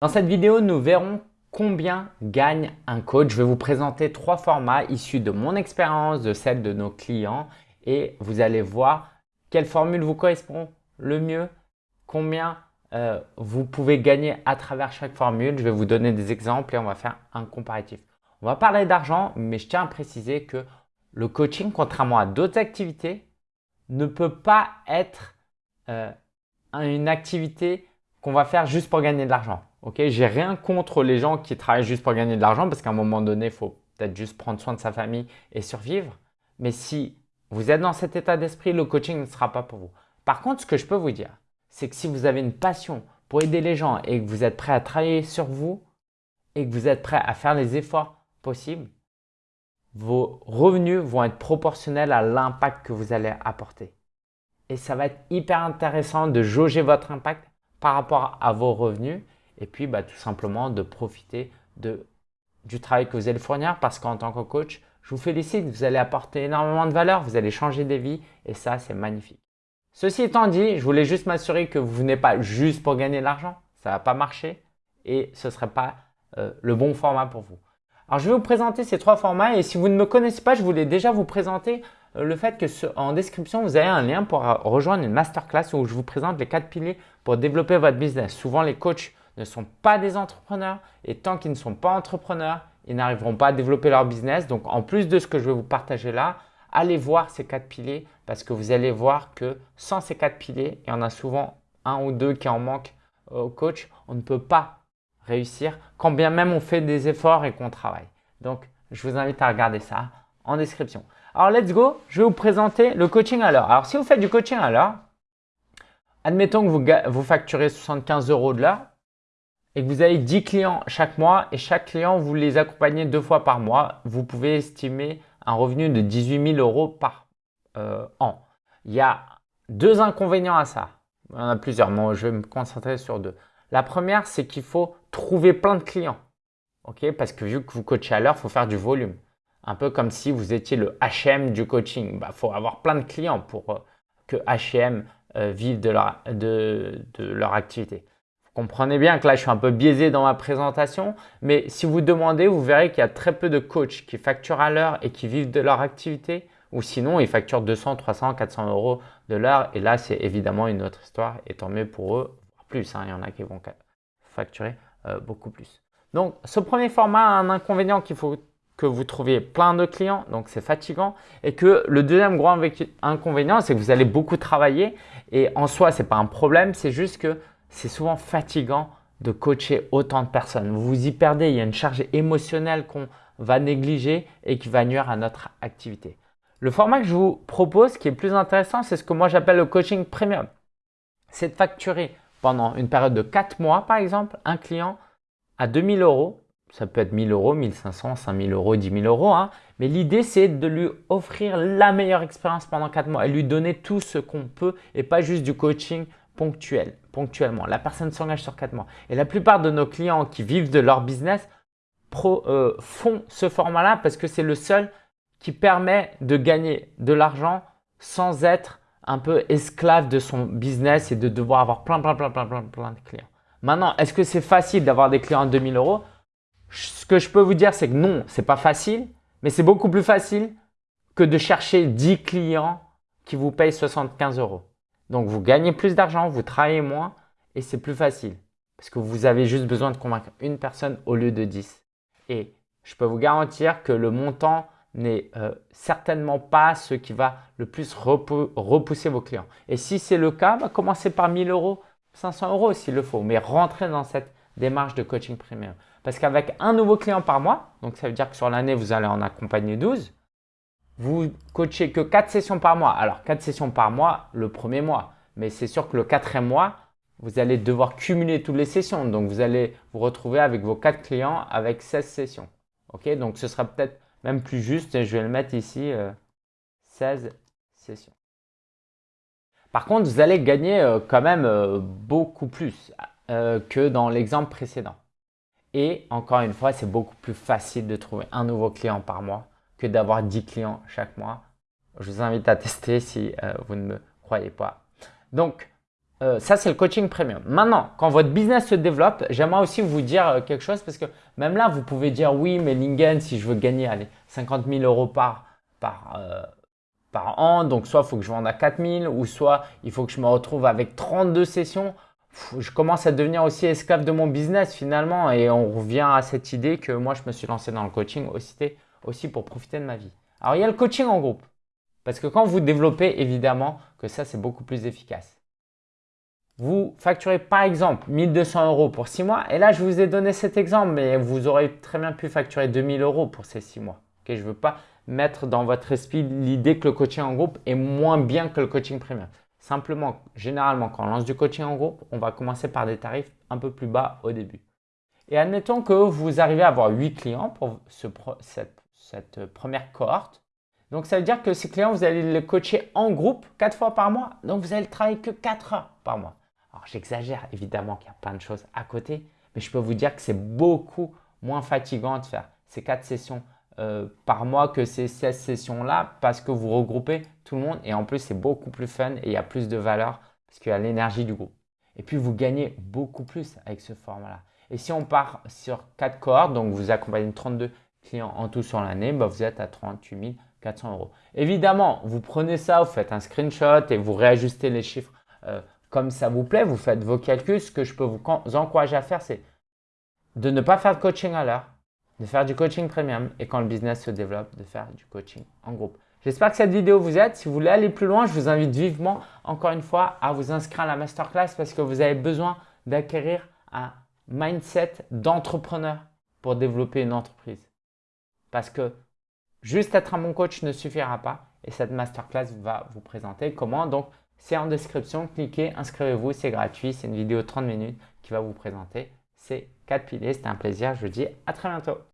Dans cette vidéo, nous verrons combien gagne un coach. Je vais vous présenter trois formats issus de mon expérience, de celle de nos clients et vous allez voir quelle formule vous correspond le mieux, combien euh, vous pouvez gagner à travers chaque formule. Je vais vous donner des exemples et on va faire un comparatif. On va parler d'argent, mais je tiens à préciser que le coaching, contrairement à d'autres activités, ne peut pas être euh, une activité qu'on va faire juste pour gagner de l'argent. Ok, j'ai rien contre les gens qui travaillent juste pour gagner de l'argent parce qu'à un moment donné, il faut peut-être juste prendre soin de sa famille et survivre. Mais si vous êtes dans cet état d'esprit, le coaching ne sera pas pour vous. Par contre, ce que je peux vous dire, c'est que si vous avez une passion pour aider les gens et que vous êtes prêt à travailler sur vous et que vous êtes prêt à faire les efforts possibles, vos revenus vont être proportionnels à l'impact que vous allez apporter. Et ça va être hyper intéressant de jauger votre impact par rapport à vos revenus et puis bah, tout simplement de profiter du travail que vous allez fournir parce qu'en tant que coach, je vous félicite, vous allez apporter énormément de valeur, vous allez changer des vies et ça, c'est magnifique. Ceci étant dit, je voulais juste m'assurer que vous venez pas juste pour gagner de l'argent. Ça va pas marcher et ce ne serait pas euh, le bon format pour vous. Alors, je vais vous présenter ces trois formats et si vous ne me connaissez pas, je voulais déjà vous présenter euh, le fait que en description, vous avez un lien pour rejoindre une masterclass où je vous présente les quatre piliers pour développer votre business. Souvent, les coachs ne sont pas des entrepreneurs et tant qu'ils ne sont pas entrepreneurs, ils n'arriveront pas à développer leur business. Donc, en plus de ce que je vais vous partager là, allez voir ces quatre piliers parce que vous allez voir que sans ces quatre piliers, il y en a souvent un ou deux qui en manquent au coach, on ne peut pas réussir quand bien même on fait des efforts et qu'on travaille. Donc, je vous invite à regarder ça en description. Alors, let's go. Je vais vous présenter le coaching à l'heure. Alors, si vous faites du coaching à l'heure, admettons que vous, vous facturez 75 euros de l'heure et que vous avez 10 clients chaque mois et chaque client, vous les accompagnez deux fois par mois, vous pouvez estimer un revenu de 18 000 euros par euh, an. Il y a deux inconvénients à ça. Il y en a plusieurs, moi je vais me concentrer sur deux. La première, c'est qu'il faut trouver plein de clients. ok? Parce que vu que vous coachez à l'heure, il faut faire du volume. Un peu comme si vous étiez le HM du coaching. Il bah, faut avoir plein de clients pour euh, que HM euh, vive de leur, de, leur activité. Comprenez bien que là, je suis un peu biaisé dans ma présentation, mais si vous demandez, vous verrez qu'il y a très peu de coachs qui facturent à l'heure et qui vivent de leur activité, ou sinon, ils facturent 200, 300, 400 euros de l'heure. Et là, c'est évidemment une autre histoire, et tant mieux pour eux, plus. Hein. il y en a qui vont facturer euh, beaucoup plus. Donc, ce premier format a un inconvénient qu'il faut que vous trouviez plein de clients, donc c'est fatigant. Et que le deuxième gros inconvénient, c'est que vous allez beaucoup travailler. Et en soi, ce n'est pas un problème, c'est juste que c'est souvent fatigant de coacher autant de personnes. Vous vous y perdez, il y a une charge émotionnelle qu'on va négliger et qui va nuire à notre activité. Le format que je vous propose, qui est plus intéressant, c'est ce que moi j'appelle le coaching premium. C'est de facturer pendant une période de 4 mois, par exemple, un client à 2000 euros, ça peut être 1000 euros, 1500, 5000 euros, 10 000 euros, hein, mais l'idée c'est de lui offrir la meilleure expérience pendant 4 mois et lui donner tout ce qu'on peut et pas juste du coaching ponctuel, ponctuellement. La personne s'engage sur 4 mois. Et la plupart de nos clients qui vivent de leur business euh, font ce format-là parce que c'est le seul qui permet de gagner de l'argent sans être un peu esclave de son business et de devoir avoir plein, plein, plein, plein, plein, plein de clients. Maintenant, est-ce que c'est facile d'avoir des clients à 2000 euros? Ce que je peux vous dire, c'est que non, c'est pas facile, mais c'est beaucoup plus facile que de chercher 10 clients qui vous payent 75 euros. Donc, vous gagnez plus d'argent, vous travaillez moins et c'est plus facile parce que vous avez juste besoin de convaincre une personne au lieu de 10. Et je peux vous garantir que le montant n'est euh, certainement pas ce qui va le plus repousser vos clients. Et si c'est le cas, bah, commencez par 1000 euros, 500 euros s'il le faut, mais rentrez dans cette démarche de coaching premium. Parce qu'avec un nouveau client par mois, donc ça veut dire que sur l'année, vous allez en accompagner 12, vous coachez que 4 sessions par mois. Alors 4 sessions par mois le premier mois, mais c'est sûr que le quatrième mois, vous allez devoir cumuler toutes les sessions. Donc vous allez vous retrouver avec vos 4 clients avec 16 sessions. Ok, donc ce sera peut-être même plus juste, je vais le mettre ici, 16 euh, sessions. Par contre, vous allez gagner euh, quand même euh, beaucoup plus que dans l'exemple précédent. Et encore une fois, c'est beaucoup plus facile de trouver un nouveau client par mois que d'avoir 10 clients chaque mois. Je vous invite à tester si vous ne me croyez pas. Donc, euh, ça, c'est le coaching premium. Maintenant, quand votre business se développe, j'aimerais aussi vous dire euh, quelque chose parce que même là, vous pouvez dire oui, mais Lingen, si je veux gagner allez, 50 000 euros par, par, euh, par an, donc soit il faut que je vende à 4 000 ou soit il faut que je me retrouve avec 32 sessions. je commence à devenir aussi esclave de mon business finalement et on revient à cette idée que moi, je me suis lancé dans le coaching aussi, aussi pour profiter de ma vie. Alors, il y a le coaching en groupe parce que quand vous développez, évidemment que ça, c'est beaucoup plus efficace vous facturez par exemple 1200 euros pour 6 mois. Et là, je vous ai donné cet exemple, mais vous aurez très bien pu facturer 2000 euros pour ces 6 mois. je ne veux pas mettre dans votre esprit l'idée que le coaching en groupe est moins bien que le coaching premium. Simplement, généralement, quand on lance du coaching en groupe, on va commencer par des tarifs un peu plus bas au début. Et admettons que vous arrivez à avoir 8 clients pour cette, cette première cohorte. Donc, ça veut dire que ces clients, vous allez les coacher en groupe 4 fois par mois. Donc, vous allez travailler que 4 heures par mois. Alors j'exagère évidemment qu'il y a plein de choses à côté, mais je peux vous dire que c'est beaucoup moins fatigant de faire ces quatre sessions euh, par mois que ces 16 sessions-là parce que vous regroupez tout le monde et en plus c'est beaucoup plus fun et il y a plus de valeur parce qu'il y a l'énergie du groupe. Et puis vous gagnez beaucoup plus avec ce format-là. Et si on part sur quatre cohortes, donc vous accompagnez 32 clients en tout sur l'année, bah vous êtes à 38 400 euros. Évidemment, vous prenez ça, vous faites un screenshot et vous réajustez les chiffres euh, comme ça vous plaît, vous faites vos calculs. Ce que je peux vous encourager à faire, c'est de ne pas faire de coaching à l'heure, de faire du coaching premium et quand le business se développe, de faire du coaching en groupe. J'espère que cette vidéo vous aide. Si vous voulez aller plus loin, je vous invite vivement, encore une fois, à vous inscrire à la masterclass parce que vous avez besoin d'acquérir un mindset d'entrepreneur pour développer une entreprise. Parce que juste être un bon coach ne suffira pas et cette masterclass va vous présenter comment donc c'est en description, cliquez, inscrivez-vous, c'est gratuit, c'est une vidéo de 30 minutes qui va vous présenter ces 4 piliers. C'était un plaisir, je vous dis à très bientôt.